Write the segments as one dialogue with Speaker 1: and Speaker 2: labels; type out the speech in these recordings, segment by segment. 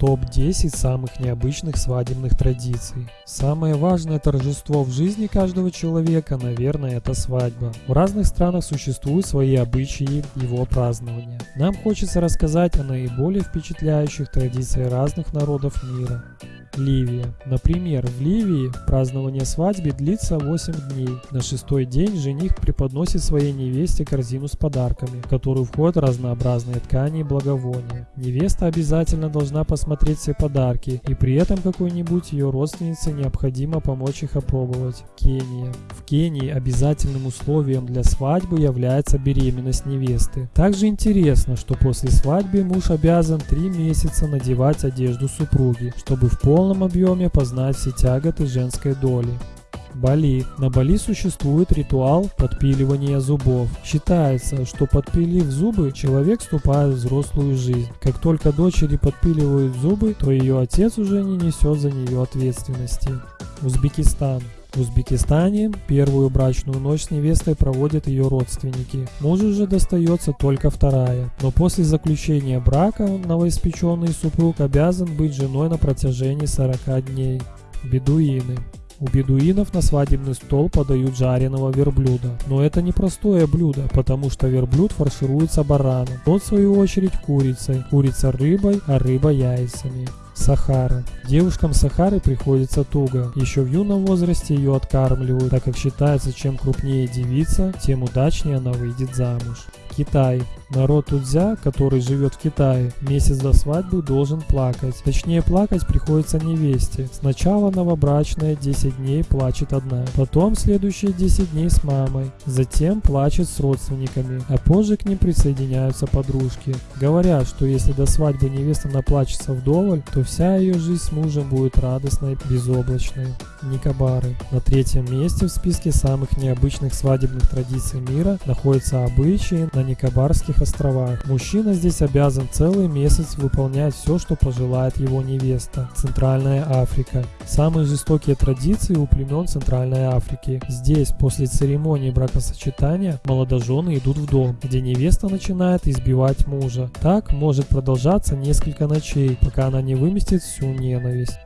Speaker 1: Топ-10 самых необычных свадебных традиций. Самое важное торжество в жизни каждого человека, наверное, это свадьба. В разных странах существуют свои обычаи его празднования. Нам хочется рассказать о наиболее впечатляющих традициях разных народов мира. Ливия. Например, в Ливии празднование свадьбы длится 8 дней. На шестой день жених преподносит своей невесте корзину с подарками, в которую входят разнообразные ткани и благовония. Невеста обязательно должна посмотреть все подарки, и при этом какой-нибудь ее родственнице необходимо помочь их опробовать. Кения. В Кении обязательным условием для свадьбы является беременность невесты. Также интересно, что после свадьбы муж обязан 3 месяца надевать одежду супруги, чтобы в полном полном объеме познать все тяготы женской доли. Бали. На Бали существует ритуал подпиливания зубов. Считается, что подпилив зубы, человек вступает в взрослую жизнь. Как только дочери подпиливают зубы, то ее отец уже не несет за нее ответственности. Узбекистан. В Узбекистане первую брачную ночь с невестой проводят ее родственники. Мужу же достается только вторая. Но после заключения брака новоиспеченный супруг обязан быть женой на протяжении 40 дней. Бедуины. У бедуинов на свадебный стол подают жареного верблюда. Но это не простое блюдо, потому что верблюд фаршируется бараном. Тот в свою очередь курицей, курица рыбой, а рыба яйцами. Сахара. Девушкам Сахары приходится туго. Еще в юном возрасте ее откармливают, так как считается, чем крупнее девица, тем удачнее она выйдет замуж. Китай. Народ Тудзя, который живет в Китае, месяц до свадьбы должен плакать. Точнее плакать приходится невесте. Сначала новобрачная 10 дней плачет одна, потом следующие 10 дней с мамой, затем плачет с родственниками, а позже к ним присоединяются подружки. Говорят, что если до свадьбы невеста наплачется вдоволь, то вся ее жизнь с мужем будет радостной, безоблачной. Никобары. На третьем месте в списке самых необычных свадебных традиций мира находятся обычаи на Никобарских островах. Мужчина здесь обязан целый месяц выполнять все, что пожелает его невеста. Центральная Африка. Самые жестокие традиции у племен Центральной Африки. Здесь после церемонии бракосочетания молодожены идут в дом, где невеста начинает избивать мужа. Так может продолжаться несколько ночей, пока она не выместит всю ненависть.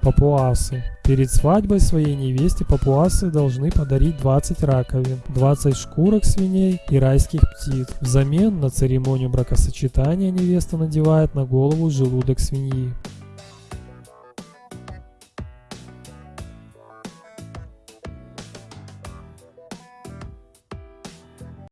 Speaker 1: Папуасы. Перед свадьбой своей невесте папуасы должны подарить 20 раковин, 20 шкурок свиней и райских птиц. Взамен на церемонию бракосочетания невеста надевает на голову желудок свиньи.